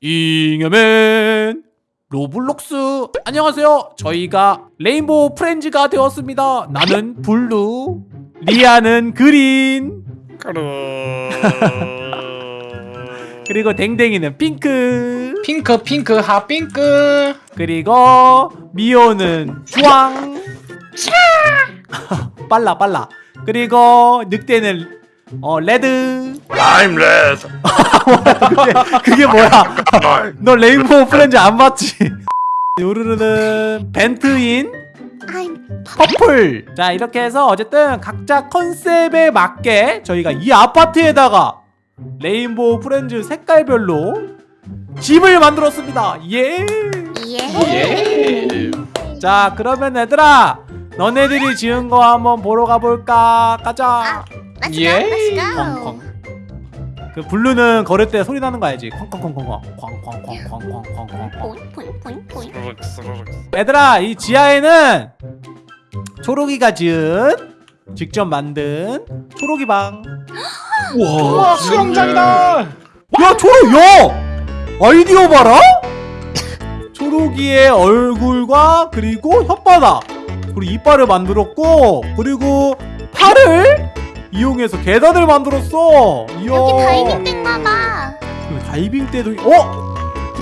잉여맨. Roblox. 안녕하세요. 저희가 Rainbow Friends가 되었습니다. 나는 blue 리아는 green. 그리고 댕댕이는 핑크. 핑크 핑크 핫핑크. 그리고 미호는 주황. 빨라 빨라. 그리고 늑대는 어 red. I'm red. 그게, 그게 뭐야? 너 Rainbow Friends 안 봤지? 요르르는 벤트인 I'm 퍼플. 자 이렇게 해서 어쨌든 각자 컨셉에 맞게 저희가 이 아파트에다가 Rainbow Friends 색깔별로 집을 만들었습니다. 예. 예. 예. 자 그러면 얘들아 너네들이 지은 거 한번 보러 가볼까? 가자 Let's go. 예. Let's go. 그 blue는 걸을 때 소리 나는 거 알지 쾅쾅쾅쾅쾅 쾅쾅쾅쾅쾅쾅쾅 포잉 포잉 포잉 포잉. 얘들아 이 지하에는 초록이가 지은 직접 만든 초록이 방. 우와 수영장이다 야 초록 야 아이디어 봐라. 초록이의 얼굴과 그리고 혓바닥 그리고 이빨을 만들었고 그리고 팔을 이용해서 계단을 만들었어. 이야. 여기 다이빙 땡나봐. 그리고 다이빙 때도 어?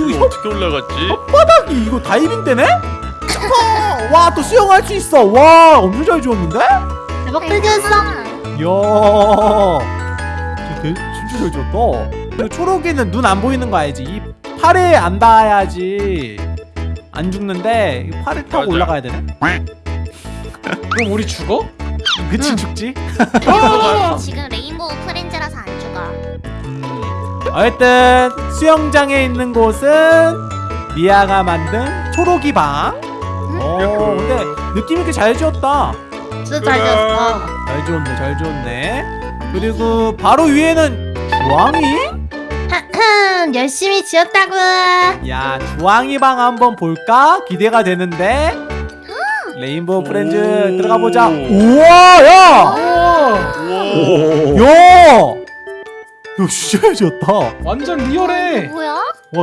이거 어떻게 올라갔지? 혓바닥이 이거 다이빙 때네? 와 또 수영할 수 있어. 와 엄청 잘 지었는데? 대박 뜯겼어. 이야 되- 진짜 잘 그리고 초록이는 눈 안 보이는 거 알지? 이 팔에 안 닿아야지 안 죽는데 이 팔을 타고 맞아. 올라가야 되네 그럼 우리 죽어? 그치 응. 죽지? 지금 레인보우 프렌즈라서 안 죽어. 음. 어쨌든 수영장에 있는 곳은 미아가 만든 초록이 방 어, 근데 느낌 있게 잘 지었다 진짜 잘 지었어. 잘 지었네 잘 지었네 그리고 바로 위에는 주황이? 열심히 지었다고. 야 주황이 방 한번 볼까? 기대가 되는데 레인보우 프렌즈 오. 들어가 보자 우와 야! 오. 야! 야 진짜 잘 지었다 와 완전 리얼해 뭐야?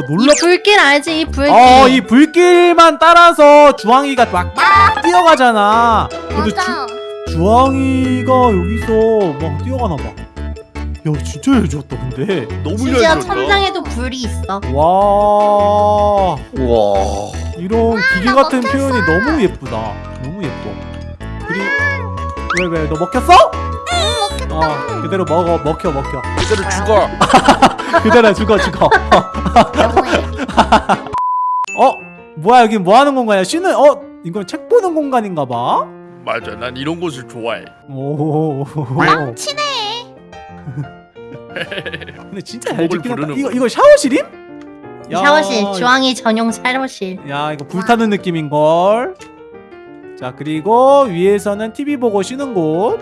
놀랍 불길 알지? 이 불길. 어, 이 불길만 따라서 주황이가 막, 막 뛰어가잖아. 근데 맞아. 주, 주황이가 여기서 막 뛰어가나 봐. 야, 진짜 잘 지었다, 근데. 너무 심지어. 천장에도 불이 있어. 와, 우와. 이런 기계 나 같은 먹혔어. 표현이 너무 예쁘다. 너무 예뻐. 그리 왜, 왜, 너 먹혔어? 응 먹겠다. 어, 그대로 먹어, 먹혀, 먹혀. 이대로 죽어. 그대로 죽어, 죽어. 어, 뭐야, 여기 뭐 하는 공간이야? 쉬는, 어, 이건 책 보는 공간인가 봐. 맞아. 난 이런 곳을 좋아해. 오. 나랑 친해. 근데 진짜 잘 짓긴 한다. 이거 거. 이거 샤워실임? 야, 샤워실, 주황이 전용 샤워실. 야 이거 불타는 느낌인 걸. 자 그리고 위에서는 TV 보고 쉬는 곳.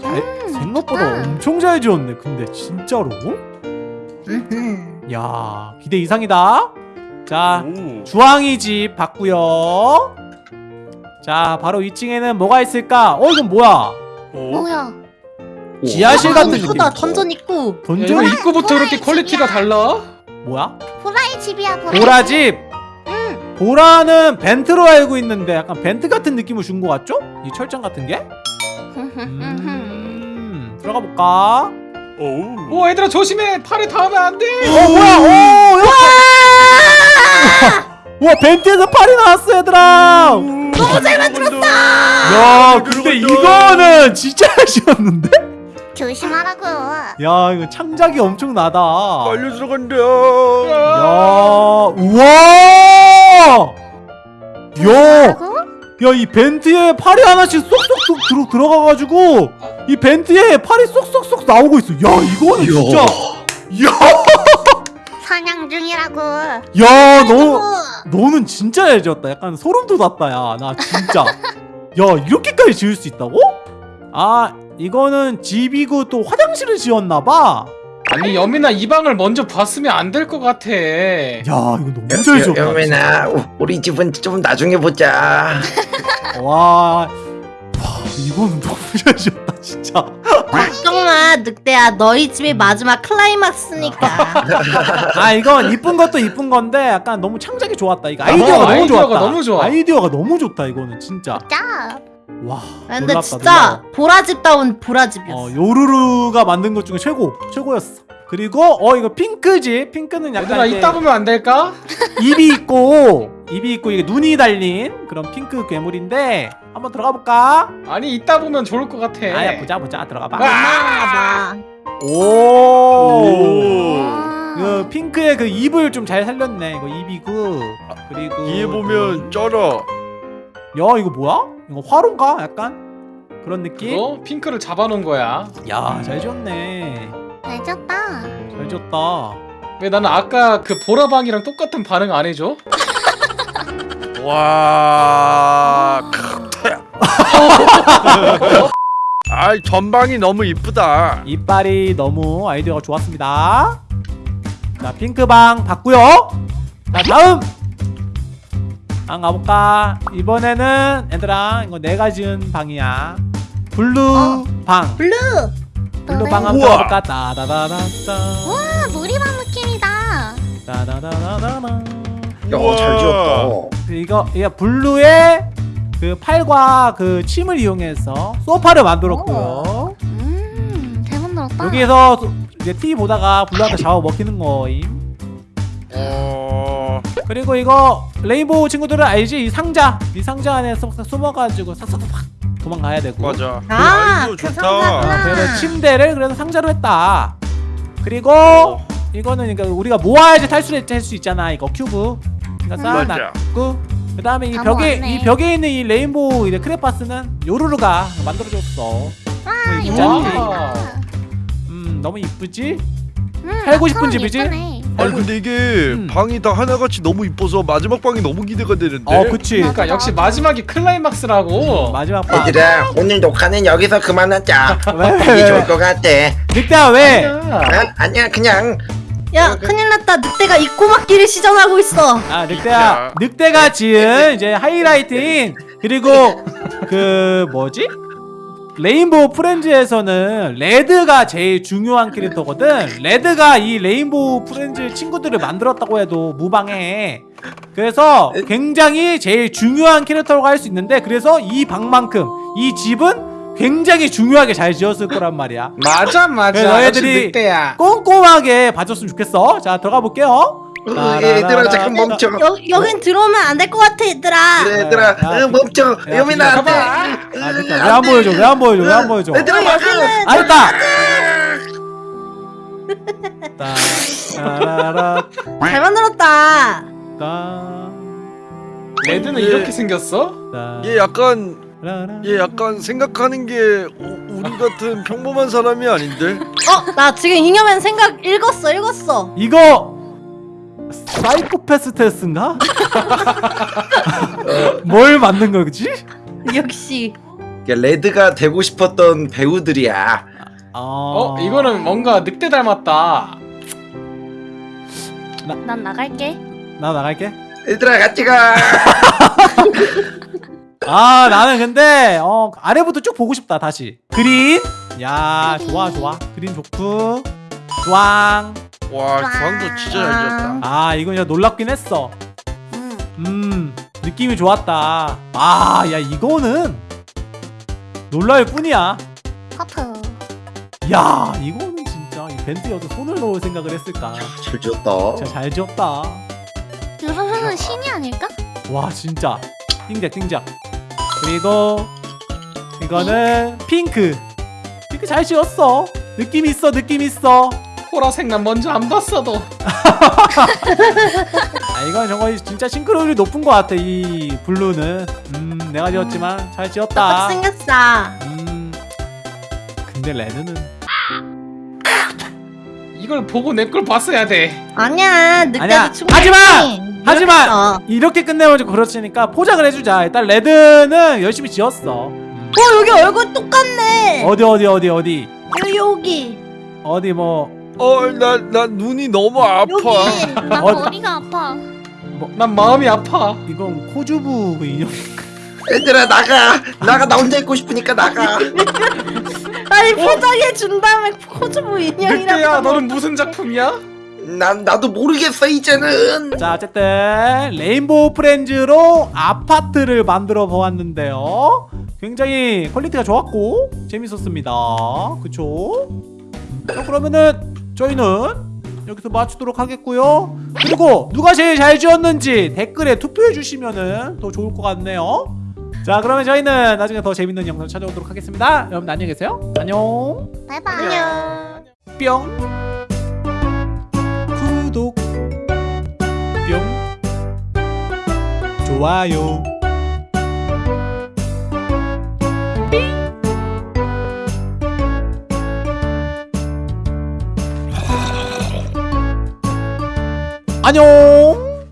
잘, 생각보다 좋다. 엄청 잘 지었네. 근데 진짜로? 음흠. 야 기대 이상이다. 자 오. 주황이 집 봤고요. 자 바로 2층에는 뭐가 있을까? 어 이건 뭐야? 오. 뭐야? 지하실 같은 느낌. 던전 입구. 야, 던전 입구부터 이렇게 퀄리티가 달라? 뭐야? 집이야 보라. 보라 집. 보라는 vent로 알고 있는데 약간 vent 같은 느낌을 준 것 같죠? 이 철장 같은 게? 음, 들어가 볼까? 오. 오 얘들아 조심해 팔에 닿으면 안돼 어 뭐야? 오! 야! 와 벤트에서 팔이 나왔어 얘들아. 너무 잘 만들었다. 야 근데 이거는 진짜 잘 지었는데? 조심하라고. 야 이거 창작이 엄청 나다. 빨려 들어간다. 야 우와! 야! 하고? 야이 벤트에 팔이 하나씩 쏙쏙쏙 들어 들어가가지고 이 벤트에 팔이 쏙쏙쏙 나오고 있어. 야 이거는 진짜. 야, 사냥 중이라고. 야 너. 너는 진짜 잘 지었다. 약간 소름 돋았다. 야 나 진짜. 야 이렇게까지 지을 수 있다고? 아 이거는 집이고 또 화장실을 지었나봐. 아니 여민아 이 방을 먼저 봤으면 안 될 것 같아 야 이거 너무 잘 지었다. 여민아 우리 집은 좀 나중에 보자 와, 와 이거는 너무 잘 지었다. 진짜 걱정마 늑대야 너희 집이 마지막 클라이막스니까 아 이건 이쁜 것도 이쁜 건데 약간 너무 창작이 좋았다 이거 아이디어가 어, 너무 아이디어가 좋았다 너무 좋아. 아이디어가 너무 좋다 이거는 진짜 짜. 와 근데 놀랍다, 진짜 놀라워. 보라집다운 보라집이었어 어 요루루가 만든 것 중에 최고 최고였어 그리고 어 이거 핑크지 핑크는 약간 얘들아 이따 보면 안 될까? 입이 있고 입이 있고 이게 눈이 달린 그런 핑크 괴물인데 한번 들어가 볼까? 아니 이따 보면 좋을 것 같아 아야 보자 보자 들어가 봐. 엄마가 오. 오. 그 핑크의 그 입을 좀 잘 살렸네. 이거 입이고 그리고 뒤에 보면 쩔어. 야 이거 뭐야? 이거 화로인가? 약간 그런 느낌? 그거 핑크를 잡아놓은 거야 야잘 지었네. 잘 짰다. 잘 지었다. 왜 나는 아까 그 보라방이랑 똑같은 반응 안 해줘? 와. 아이 전방이 너무 이쁘다. 이빨이 너무 아이디어가 좋았습니다. 자 핑크방 봤고요. 자 다음 방 가볼까? 이번에는 얘들아 이거 내가 지은 방이야. Blue 어. 방. blue blue 방 한번. 가볼까? 따다다다다. 와 놀이방 느낌이다. 따다다다다다. 야, 잘 지었다. 이거 이게 blue의 그 팔과 그 침을 이용해서 소파를 만들었고요. 음, 잘 만들었다. 여기에서 소- 이제 TV 보다가 blue한테 잡아 먹히는 거임. 어. 그리고 이거 rainbow 친구들은 알지? 이 상자, 이 상자 안에 쏙 숨어가지고 싹싹 확 도망가야 되고. 맞아. 아, 아이디어 그 좋다. 상자구나. 그래서 침대를 그래서 상자로 했다. 그리고 어. 이거는 그러니까 우리가 모아야지 탈출할 수 있잖아. 이거 큐브. 그러니까. 쌓아놨고. 그다음에 이다 벽에 모았네. 이 벽에 있는 이 rainbow 이제 크레파스는 요루루가 만들어줬어. 와. 재밌다. 음 너무 이쁘지? 음, 살고 싶은 나처럼 집이지? 예쁘네. 아니 근데 이게 음. 방이 다 하나같이 너무 이뻐서 마지막 방이 너무 기대가 되는데. 어 그치. 그러니까 역시 마지막이 클라이막스라고 마지막 방. 얘들아, 오늘 녹화는 여기서 그만하자. 이게 왜, 좋을 왜? 것 같아. 늑대야 왜? 아니야. 아, 아니야, 그냥 야 큰일 났다 늑대가 이 꼬막길을 시전하고 있어 아 늑대야 늑대가 지은 이제 하이라이트인 그리고 그 뭐지? Rainbow Friends에서는 red가 제일 중요한 캐릭터거든. red가 이 Rainbow Friends 친구들을 만들었다고 해도 무방해. 그래서 굉장히 제일 중요한 캐릭터라고 할 수 있는데 그래서 이 방만큼 이 집은 굉장히 중요하게 잘 지었을 거란 말이야. 맞아 맞아. 너희들이 꼼꼼하게 봐줬으면 좋겠어. 자 들어가 볼게요. 어, 얘들아 잠깐 멈춰. 여, 여긴 들어오면 안 될 것 같아 얘들아 그래, 얘들아, 야, 어, 멈춰. 야, 여민아, 안 돼. 아 늑대 왜안 보여줘 왜 안 보여줘 왜 안 보여줘 얘들아, 막아. 아 됐다 따, 따라라, 잘 만들었다 따, 레드는 예. 이렇게 생겼어? 따, 얘 약간. 얘 약간 생각하는 게 우- 우리 같은 평범한 사람이 아닌데. 어 나 지금 잉여맨 생각 읽었어 읽었어 이거 사이코패스 테스트인가? 뭘 만든 거지? 역시 레드가 되고 싶었던 배우들이야. 어 이거는 뭔가 늑대 닮았다 난 나갈게. 나 나갈게 얘들아, 같이 가. 아 나는 근데 어 아래부터 쭉 보고 싶다 다시 그린 야 그린. 좋아 좋아 그린 좋고 좋앙 와 주황도 진짜 잘 지었다. 아 이건 진짜 놀랍긴 했어. 음. 음 느낌이 좋았다. 아 야 이거는 놀랄 뿐이야. 커프. 야 이거는 진짜 이 밴드여도 손을 넣을 생각을 했을까? 잘 지었다. 진짜 잘 지었다. 유선수는 신이 아닐까? 와 진짜. 띵작 띵작 그리고 이거는 핑크. 핑크 잘 지었어. 느낌 있어 느낌 있어 보라색 난 먼저 안 봤어도 아 이건 정말 진짜 싱크로율이 높은 것 같아 이 blue는. 음 내가 지었지만 잘 똑같이 지었다 생겼어. 음 근데 레드는? 이걸 보고 내 걸 봤어야 돼. 아니야 아니야, 충분히 하지마! 하지마! 노력했어. 이렇게 끝내면 좀 그렇으니까 포장을 해주자. 일단 레드는 열심히 지었어. 음. 어 여기 얼굴 똑같네. 어디 어디 어디 어디? 여기 여기. 어디 뭐 어나 나 눈이 너무 아파. 여기 나 어. 머리가 아파. 난 마음이 아파 이건 코주부 그 인형 얘들아, 나가. 나가, 나 혼자 있고 싶으니까 나가. 아니 포장해 준 다음에 코즈모 인형이라고. 늑대야 너는 무슨 작품이야? 난 나도 모르겠어 이제는. 자 어쨌든 Rainbow Friends로 아파트를 만들어 보았는데요 굉장히 퀄리티가 좋았고 재밌었습니다 그쵸? 자 그러면은 저희는 여기서 마치도록 하겠고요. 그리고 누가 제일 잘 지었는지 댓글에 투표해 주시면은 더 좋을 것 같네요. 자 그러면 저희는 나중에 더 재밌는 영상 찾아오도록 하겠습니다. 여러분 안녕히 계세요. 안녕. 바이바이. 안녕. 뿅. 구독. 뿅. 좋아요 안녕